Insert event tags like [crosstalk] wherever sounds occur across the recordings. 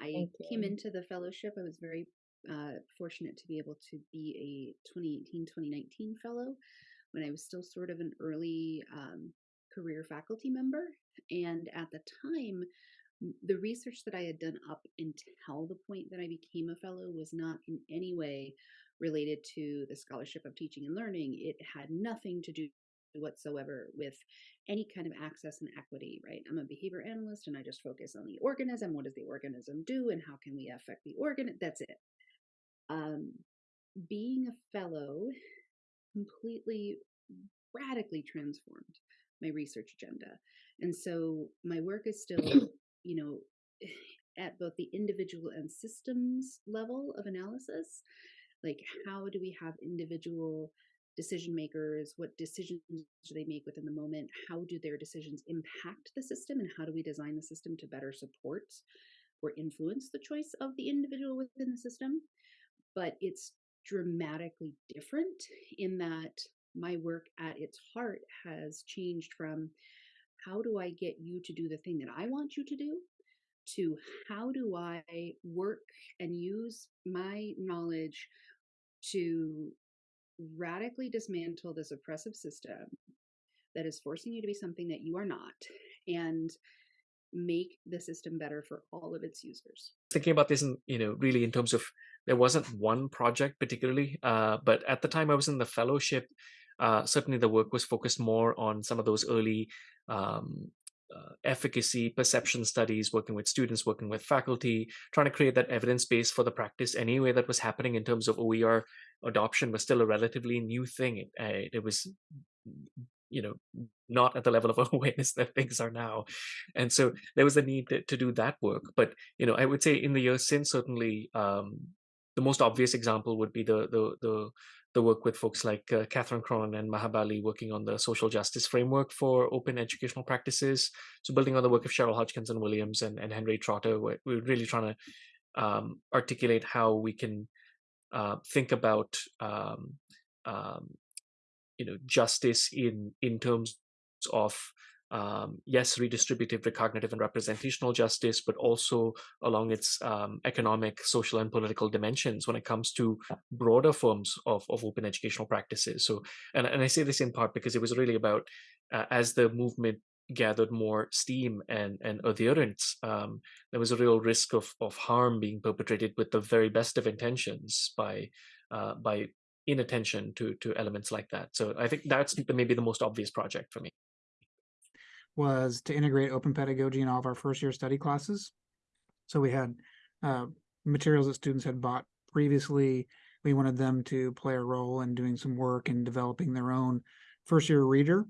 I came into the fellowship. I was very uh, fortunate to be able to be a 2018-2019 fellow when I was still sort of an early um, career faculty member. And at the time, the research that I had done up until the point that I became a fellow was not in any way related to the scholarship of teaching and learning. It had nothing to do whatsoever with any kind of access and equity, right? I'm a behavior analyst and I just focus on the organism. What does the organism do and how can we affect the organ? That's it. Um, being a fellow completely radically transformed my research agenda. And so my work is still, [clears throat] you know, [sighs] at both the individual and systems level of analysis. Like, how do we have individual decision makers? What decisions do they make within the moment? How do their decisions impact the system? And how do we design the system to better support or influence the choice of the individual within the system? But it's dramatically different in that my work at its heart has changed from how do I get you to do the thing that I want you to do to how do I work and use my knowledge to radically dismantle this oppressive system that is forcing you to be something that you are not and make the system better for all of its users. Thinking about this, in, you know, really in terms of there wasn't one project particularly, uh, but at the time I was in the fellowship, uh, certainly the work was focused more on some of those early um, uh, efficacy perception studies, working with students, working with faculty, trying to create that evidence base for the practice anyway that was happening in terms of OER adoption was still a relatively new thing. It, uh, it was you know not at the level of [laughs] awareness that things are now and so there was a need to, to do that work but you know i would say in the years since certainly um, the most obvious example would be the the the the work with folks like uh, Catherine Cronin and Maha Bali working on the social justice framework for open educational practices. So building on the work of Cheryl Hodgkinson Williams and, and Henry Trotter, we're, we're really trying to um, articulate how we can uh, think about um, um, you know justice in in terms of um, yes, redistributive, recognitive, and representational justice, but also along its um, economic, social, and political dimensions when it comes to broader forms of, of open educational practices. So, and, and I say this in part because it was really about uh, as the movement gathered more steam and, and adherence, um, there was a real risk of, of harm being perpetrated with the very best of intentions by uh, by inattention to to elements like that. So I think that's maybe the most obvious project for me was to integrate open pedagogy in all of our first year study classes. So we had uh, materials that students had bought previously. We wanted them to play a role in doing some work and developing their own first year reader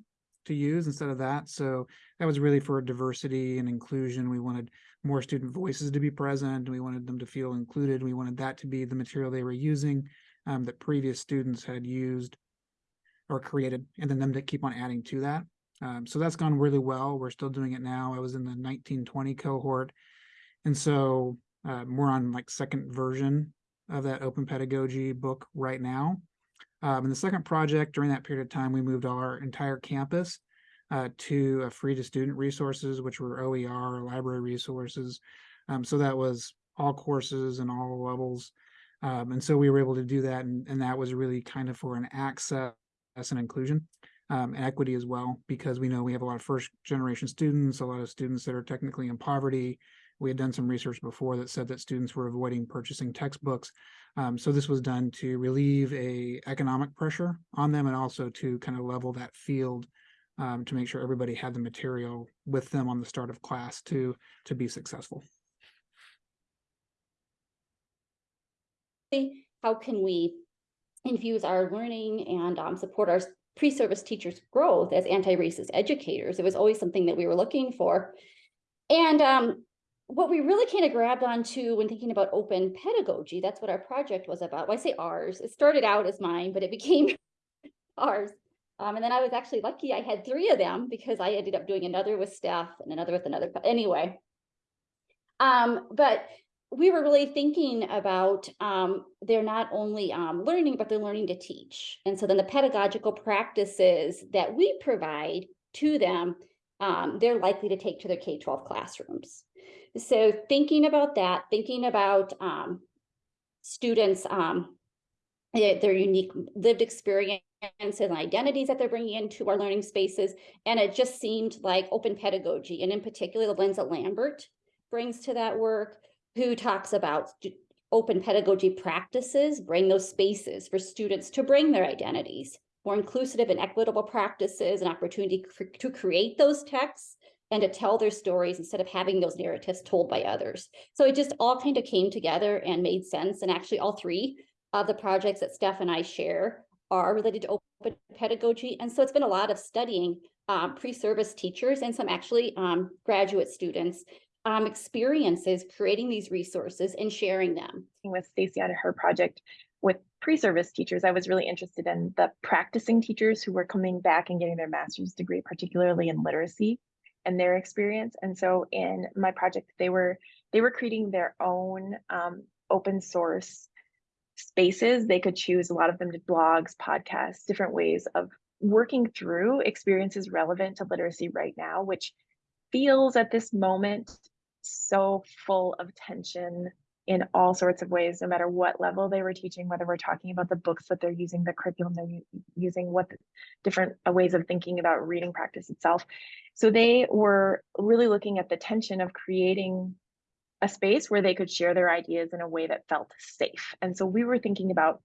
to use instead of that. So that was really for diversity and inclusion. We wanted more student voices to be present. We wanted them to feel included. We wanted that to be the material they were using um, that previous students had used or created, and then them to keep on adding to that. Um, so that's gone really well. We're still doing it now. I was in the 1920 cohort. And so uh, we're on like second version of that open pedagogy book right now. Um, and the second project during that period of time, we moved our entire campus uh, to a free to student resources, which were OER, library resources. Um, so that was all courses and all levels. Um, and so we were able to do that. And, and that was really kind of for an access and inclusion um, equity as well, because we know we have a lot of first generation students, a lot of students that are technically in poverty. We had done some research before that said that students were avoiding purchasing textbooks. Um, so this was done to relieve a economic pressure on them and also to kind of level that field um, to make sure everybody had the material with them on the start of class to, to be successful. How can we infuse our learning and um, support our pre-service teachers' growth as anti-racist educators. It was always something that we were looking for. And um, what we really kind of grabbed onto when thinking about open pedagogy, that's what our project was about. Well, I say ours, it started out as mine, but it became [laughs] ours. Um, and then I was actually lucky I had three of them because I ended up doing another with staff and another with another. But Anyway, um, but we were really thinking about um, they're not only um, learning, but they're learning to teach. And so then the pedagogical practices that we provide to them, um, they're likely to take to their K-12 classrooms. So thinking about that, thinking about um, students, um, their, unique lived experience and identities that they're bringing into our learning spaces. And it just seemed like open pedagogy, and in particular, the lens that Lambert brings to that work, who talks about open pedagogy practices, bring those spaces for students to bring their identities, more inclusive and equitable practices, and opportunity to create those texts and to tell their stories instead of having those narratives told by others. So it just all kind of came together and made sense. And actually all three of the projects that Steph and I share are related to open pedagogy. And so it's been a lot of studying um, pre-service teachers and some actually um, graduate students um, experiences creating these resources and sharing them. With Stacy on her project with pre-service teachers, I was really interested in the practicing teachers who were coming back and getting their master's degree, particularly in literacy and their experience. And so in my project, they were they were creating their own um, open source spaces. They could choose a lot of them did blogs, podcasts, different ways of working through experiences relevant to literacy right now, which feels at this moment so full of tension in all sorts of ways, no matter what level they were teaching, whether we're talking about the books that they're using, the curriculum they're using, what the different uh, ways of thinking about reading practice itself. So they were really looking at the tension of creating a space where they could share their ideas in a way that felt safe. And so we were thinking about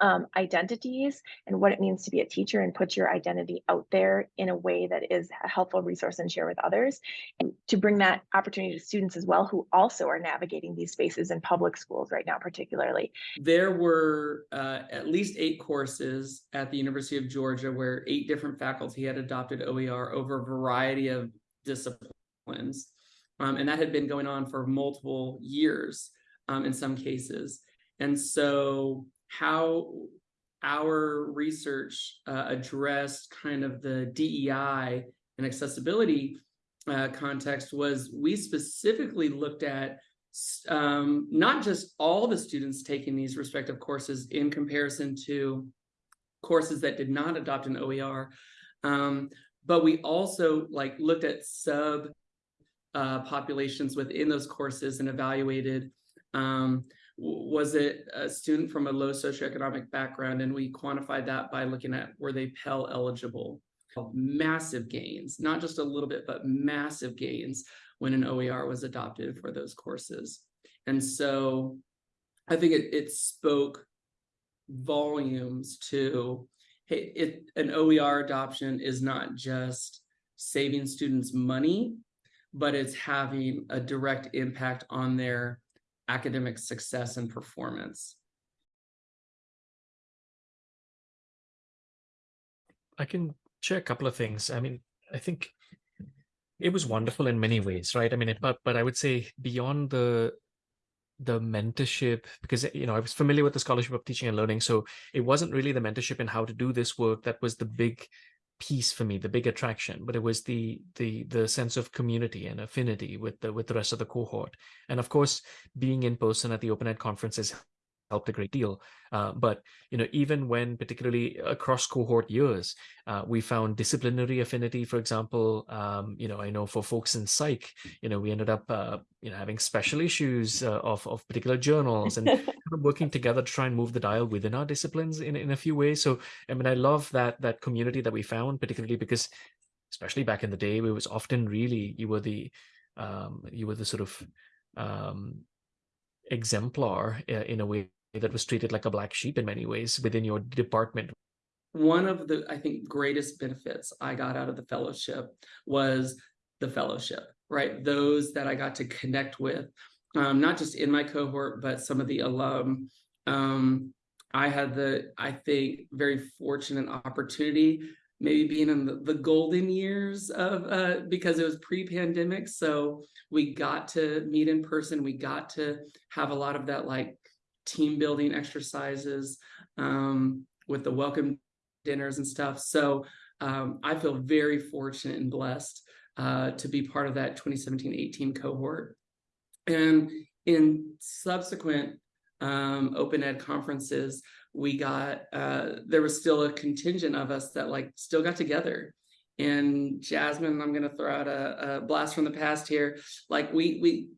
um, identities and what it means to be a teacher and put your identity out there in a way that is a helpful resource and share with others. And to bring that opportunity to students as well who also are navigating these spaces in public schools right now particularly. There were uh, at least eight courses at the university of georgia where eight different faculty had adopted oer over a variety of disciplines um, and that had been going on for multiple years um, in some cases. And so how our research uh, addressed kind of the DEI and accessibility uh, context was we specifically looked at um, not just all the students taking these respective courses in comparison to courses that did not adopt an OER, um, but we also like looked at sub uh, populations within those courses and evaluated um, was it a student from a low socioeconomic background? And we quantified that by looking at were they Pell eligible? Massive gains, not just a little bit, but massive gains when an OER was adopted for those courses. And so I think it, it spoke volumes to, hey, it, an OER adoption is not just saving students money, but it's having a direct impact on their academic success and performance. I can share a couple of things. I mean, I think it was wonderful in many ways, right? I mean, it, but but I would say beyond the the mentorship, because you know I was familiar with the scholarship of teaching and learning, so it wasn't really the mentorship and how to do this work that was the big piece for me, the big attraction, but it was the the the sense of community and affinity with the with the rest of the cohort. And of course, being in person at the Open Ed conferences helped a great deal. Uh, but you know, even when particularly across cohort years, uh, we found disciplinary affinity. For example, um, you know, I know for folks in psych, you know, we ended up uh, you know having special issues uh, of of particular journals and [laughs] kind of working together to try and move the dial within our disciplines in in a few ways. So I mean, I love that that community that we found, particularly because, especially back in the day, it was often really you were the um, you were the sort of um, exemplar uh, in a way that was treated like a black sheep in many ways within your department. One of the, I think, greatest benefits I got out of the fellowship was the fellowship, right? Those that I got to connect with, um, not just in my cohort, but some of the alum. Um, I had the, I think, very fortunate opportunity maybe being in the, the golden years of uh, because it was pre-pandemic so we got to meet in person we got to have a lot of that like team building exercises um, with the welcome dinners and stuff. So um, I feel very fortunate and blessed uh, to be part of that 2017-18 cohort. And in subsequent um, open ed conferences, we got, uh, there was still a contingent of us that like still got together and Jasmine, I'm gonna throw out a, a blast from the past here. Like we we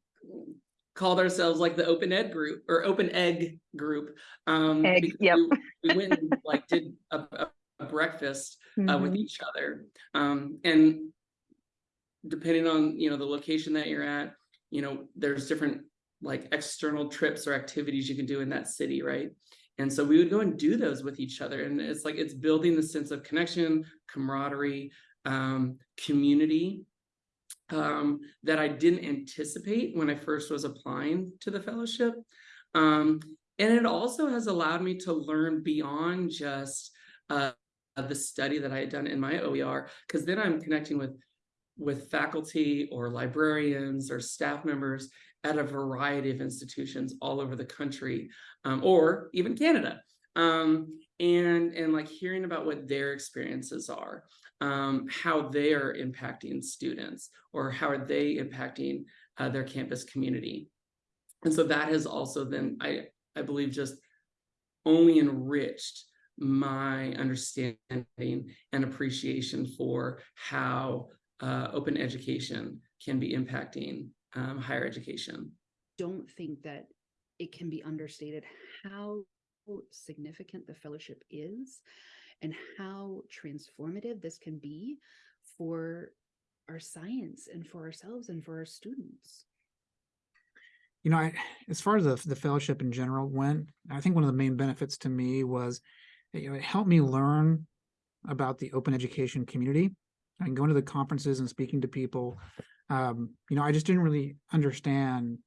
called ourselves like the Open Ed group or Open Egg group. Um, Egg, yep. we, we [laughs] went and like did a, a, a breakfast uh, with Mhm. each other. Um, and depending on you know the location that you're at, you know there's different like external trips or activities you can do in that city, right? And so we would go and do those with each other, and it's like it's building the sense of connection, camaraderie, um, community um, that I didn't anticipate when I first was applying to the fellowship. Um, and it also has allowed me to learn beyond just uh, the study that I had done in my OER, because then I'm connecting with with faculty or librarians or staff members at a variety of institutions all over the country um, or even Canada. Um, and and like hearing about what their experiences are, um, how they are impacting students, or how are they impacting uh, their campus community. And so that has also then I I believe just only enriched my understanding and appreciation for how uh, open education can be impacting um, higher education. don't think that it can be understated how significant the fellowship is and how transformative this can be for our science and for ourselves and for our students. You know, I, as far as the, the fellowship in general went, I think one of the main benefits to me was, you know, it helped me learn about the open education community and going to the conferences and speaking to people. Um, you know, I just didn't really understand,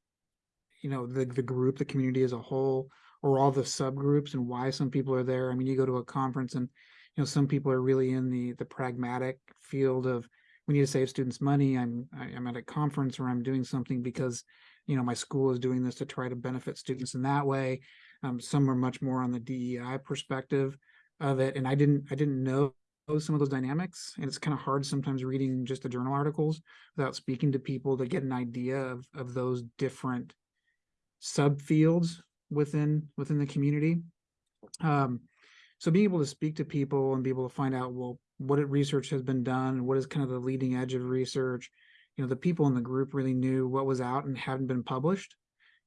you know, the, the group, the community as a whole, or all the subgroups and why some people are there. I mean, you go to a conference and, you know, some people are really in the, the pragmatic field of, we need to save students money. I'm, I- I'm at a conference or I'm doing something because you know, my school is doing this to try to benefit students in that way. Um, some are much more on the DEI perspective of it, and I didn't, I didn't know some of those dynamics, and it's kind of hard sometimes reading just the journal articles without speaking to people to get an idea of of those different subfields within within the community. Um, so being able to speak to people and be able to find out well what research has been done, what is kind of the leading edge of research, you know the people in the group really knew what was out and hadn't been published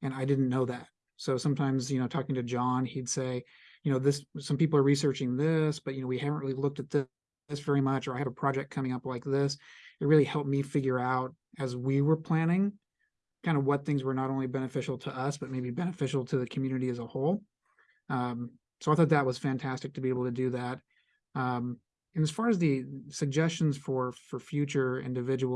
and i didn't know that so sometimes you know talking to john he'd say you know this some people are researching this but you know we haven't really looked at this, this very much or i have a project coming up like this it really helped me figure out as we were planning kind of what things were not only beneficial to us but maybe beneficial to the community as a whole. Um, so i thought that was fantastic to be able to do that. Um, and as far as the suggestions for for future individuals